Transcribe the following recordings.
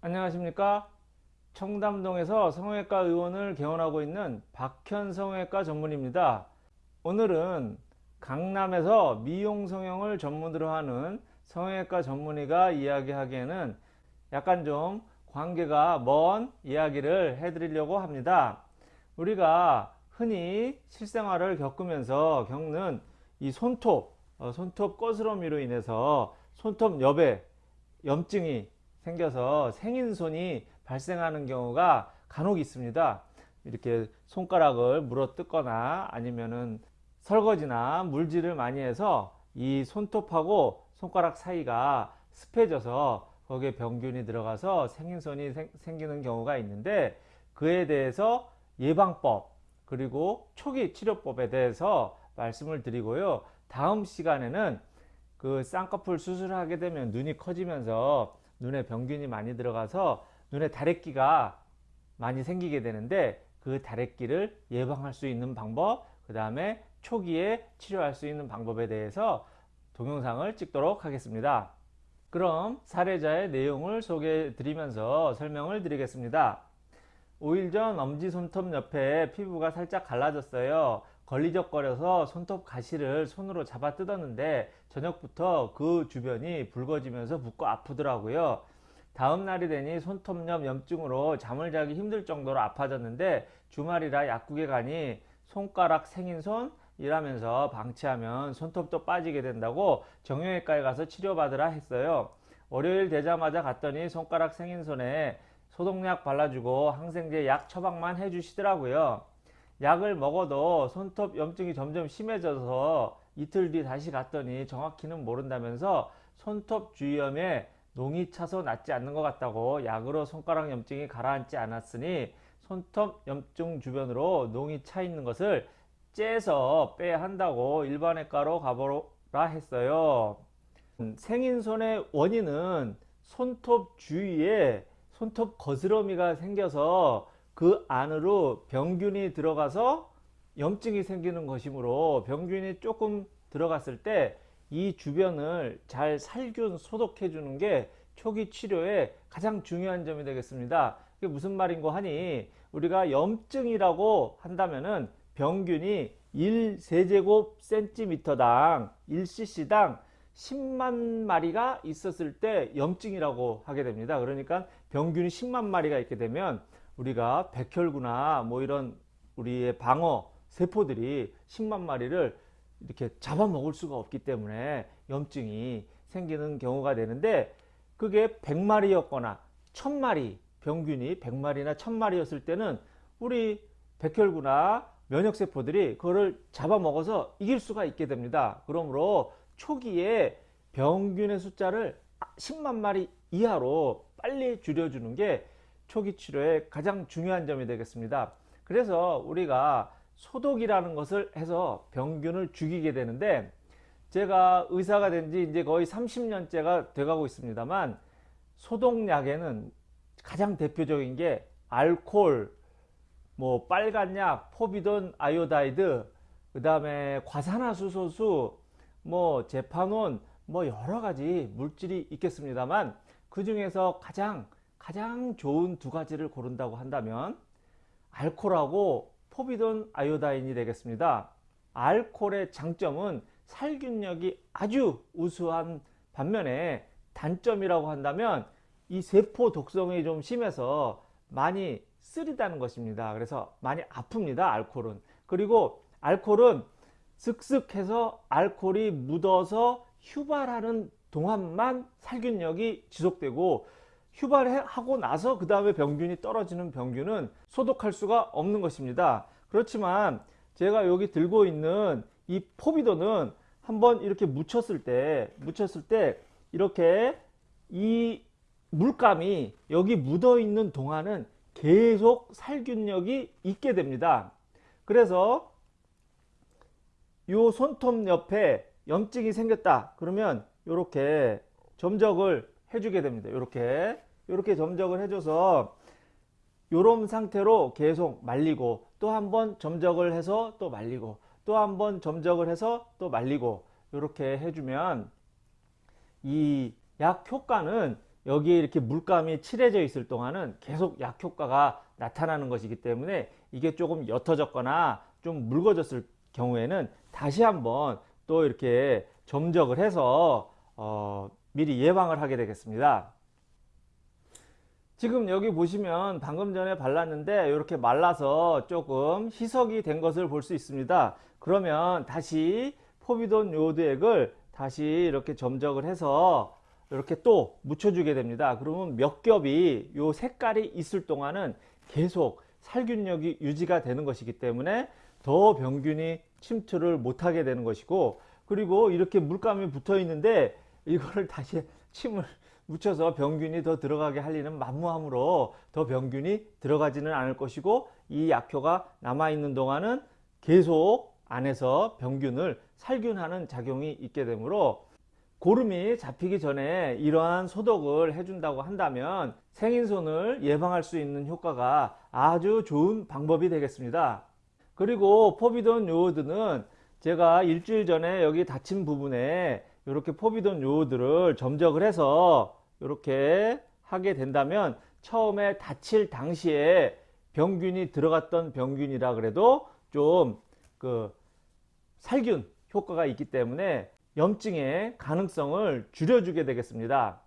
안녕하십니까? 청담동에서 성형외과 의원을 개원하고 있는 박현 성형외과 전문입니다. 오늘은 강남에서 미용 성형을 전문으로 하는 성형외과 전문의가 이야기하기에는 약간 좀 관계가 먼 이야기를 해드리려고 합니다. 우리가 흔히 실생활을 겪으면서 겪는 이 손톱 어, 손톱 거스러미로 인해서 손톱 옆에 염증이 생겨서 생인손이 발생하는 경우가 간혹 있습니다. 이렇게 손가락을 물어 뜯거나 아니면은 설거지나 물질을 많이 해서 이 손톱하고 손가락 사이가 습해져서 거기에 병균이 들어가서 생인손이 생, 기는 경우가 있는데 그에 대해서 예방법 그리고 초기 치료법에 대해서 말씀을 드리고요. 다음 시간에는 그 쌍꺼풀 수술을 하게 되면 눈이 커지면서 눈에 병균이 많이 들어가서 눈에 다래끼가 많이 생기게 되는데 그 다래끼를 예방할 수 있는 방법 그 다음에 초기에 치료할 수 있는 방법에 대해서 동영상을 찍도록 하겠습니다. 그럼 사례자의 내용을 소개해 드리면서 설명을 드리겠습니다. 5일 전 엄지손톱 옆에 피부가 살짝 갈라졌어요. 걸리적거려서 손톱 가시를 손으로 잡아 뜯었는데 저녁부터 그 주변이 붉어지면서 붓고 아프더라고요. 다음 날이 되니 손톱염 염증으로 잠을 자기 힘들 정도로 아파졌는데 주말이라 약국에 가니 손가락 생인손 이라면서 방치하면 손톱도 빠지게 된다고 정형외과에 가서 치료받으라 했어요. 월요일 되자마자 갔더니 손가락 생인손에 소독약 발라주고 항생제 약 처방만 해주시더라고요. 약을 먹어도 손톱 염증이 점점 심해져서 이틀 뒤 다시 갔더니 정확히는 모른다면서 손톱 주위염에 농이 차서 낫지 않는 것 같다고 약으로 손가락 염증이 가라앉지 않았으니 손톱 염증 주변으로 농이 차 있는 것을 째서 빼야 한다고 일반외과로 가보라 했어요. 생인손의 원인은 손톱 주위에 손톱 거스러미가 생겨서 그 안으로 병균이 들어가서 염증이 생기는 것이므로 병균이 조금 들어갔을 때 이 주변을 잘 살균 소독해 주는 게 초기 치료에 가장 중요한 점이 되겠습니다. 이게 무슨 말인고 하니 우리가 염증이라고 한다면은 병균이 1세제곱 센티미터당 1cc당 10만 마리가 있었을 때 염증이라고 하게 됩니다. 그러니까 병균이 10만 마리가 있게 되면 우리가 백혈구나 뭐 이런 우리의 방어 세포들이 10만 마리를 이렇게 잡아먹을 수가 없기 때문에 염증이 생기는 경우가 되는데 그게 100마리였거나 1000마리 병균이 100마리나 1000마리였을 때는 우리 백혈구나 면역세포들이 그거를 잡아먹어서 이길 수가 있게 됩니다. 그러므로 초기에 병균의 숫자를 10만 마리 이하로 빨리 줄여주는 게 초기 치료의 가장 중요한 점이 되겠습니다. 그래서 우리가 소독이라는 것을 해서 병균을 죽이게 되는데 제가 의사가 된 지 이제 거의 30년째가 돼가고 있습니다만 소독약에는 가장 대표적인 게 알콜, 뭐 빨간약, 포비돈 아이오다이드, 그 다음에 과산화수소수, 뭐 제파논, 뭐 여러 가지 물질이 있겠습니다만 그 중에서 가장 가장 좋은 두 가지를 고른다고 한다면 알코올하고 포비돈 아이오다인이 되겠습니다. 알코올의 장점은 살균력이 아주 우수한 반면에 단점이라고 한다면 이 세포 독성이 좀 심해서 많이 쓰리다는 것입니다. 그래서 많이 아픕니다. 알코올은. 그리고 알코올은 슥슥해서 알코올이 묻어서 휴발하는 동안만 살균력이 지속되고 휴발하고 나서 그 다음에 병균이 떨어지는 병균은 소독할 수가 없는 것입니다. 그렇지만 제가 여기 들고 있는 이 포비도는 한번 이렇게 묻혔을 때 묻혔을 때 이렇게 이 물감이 여기 묻어 있는 동안은 계속 살균력이 있게 됩니다. 그래서 요 손톱 옆에 염증이 생겼다 그러면 이렇게 점적을 해주게 됩니다. 이렇게 이렇게 점적을 해줘서 이런 상태로 계속 말리고 또 한번 점적을 해서 또 말리고 또 한번 점적을 해서 또 말리고 이렇게 해주면 이 약 효과는 여기에 이렇게 물감이 칠해져 있을 동안은 계속 약 효과가 나타나는 것이기 때문에 이게 조금 옅어졌거나 좀 묽어졌을 경우에는 다시 한번 또 이렇게 점적을 해서 어, 미리 예방을 하게 되겠습니다. 지금 여기 보시면 방금 전에 발랐는데 이렇게 말라서 조금 희석이 된 것을 볼 수 있습니다. 그러면 다시 포비돈 요오드 액을 다시 이렇게 점적을 해서 이렇게 또 묻혀주게 됩니다. 그러면 몇 겹이 요 색깔이 있을 동안은 계속 살균력이 유지가 되는 것이기 때문에 더 병균이 침투를 못하게 되는 것이고 그리고 이렇게 물감이 붙어 있는데 이거를 다시 침을 묻혀서 병균이 더 들어가게 할 리는 만무하므로 더 병균이 들어가지는 않을 것이고 이 약효가 남아있는 동안은 계속 안에서 병균을 살균하는 작용이 있게 되므로 고름이 잡히기 전에 이러한 소독을 해준다고 한다면 생인손을 예방할 수 있는 효과가 아주 좋은 방법이 되겠습니다. 그리고 포비돈 요오드는 제가 일주일 전에 여기 닫힌 부분에 이렇게 포비돈 요오드를 점적을 해서 이렇게 하게 된다면 처음에 닫힐 당시에 병균이 들어갔던 병균이라 그래도 좀 그 살균 효과가 있기 때문에 염증의 가능성을 줄여주게 되겠습니다.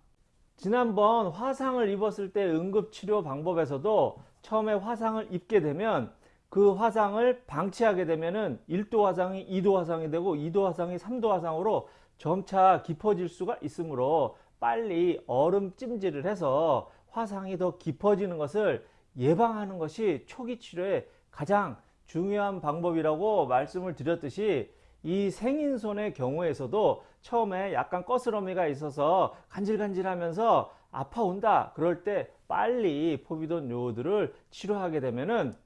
지난번 화상을 입었을 때 응급치료 방법에서도 처음에 화상을 입게 되면 그 화상을 방치하게 되면은 1도 화상이 2도 화상이 되고 2도 화상이 3도 화상으로 점차 깊어질 수가 있으므로 빨리 얼음 찜질을 해서 화상이 더 깊어지는 것을 예방하는 것이 초기 치료의 가장 중요한 방법이라고 말씀을 드렸듯이 이 생인손의 경우에서도 처음에 약간 거스러미가 있어서 간질간질 하면서 아파온다 그럴 때 빨리 포비돈 요오드를 치료하게 되면은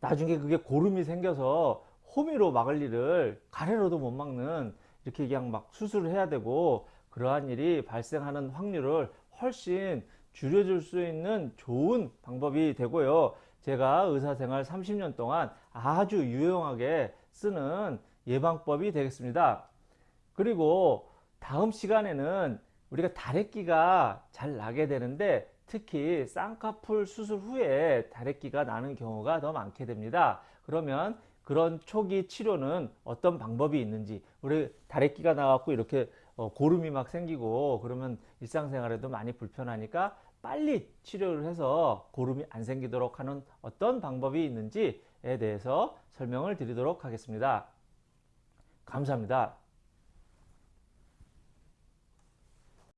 나중에 그게 고름이 생겨서 호미로 막을 일을 가래로도 못 막는 이렇게 그냥 막 수술을 해야 되고 그러한 일이 발생하는 확률을 훨씬 줄여줄 수 있는 좋은 방법이 되고요. 제가 의사생활 30년 동안 아주 유용하게 쓰는 예방법이 되겠습니다. 그리고 다음 시간에는 우리가 다래끼가 잘 나게 되는데 특히 쌍꺼풀 수술 후에 다래끼가 나는 경우가 더 많게 됩니다. 그러면 그런 초기 치료는 어떤 방법이 있는지 우리 다래끼가 나왔고 이렇게 어, 고름이 막 생기고 그러면 일상생활에도 많이 불편하니까 빨리 치료를 해서 고름이 안 생기도록 하는 어떤 방법이 있는지에 대해서 설명을 드리도록 하겠습니다. 감사합니다.